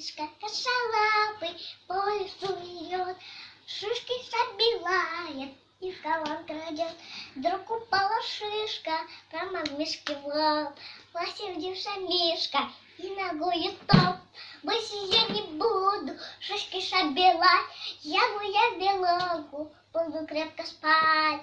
Мишка косолапый по лесу идет, Шишки собирает и в колон крадет. Вдруг упала шишка прямо в мишке в лоб. Посердился Мишка и ногой топ. Больше я не буду шишки собирать, Я бы я белогу буду крепко спать.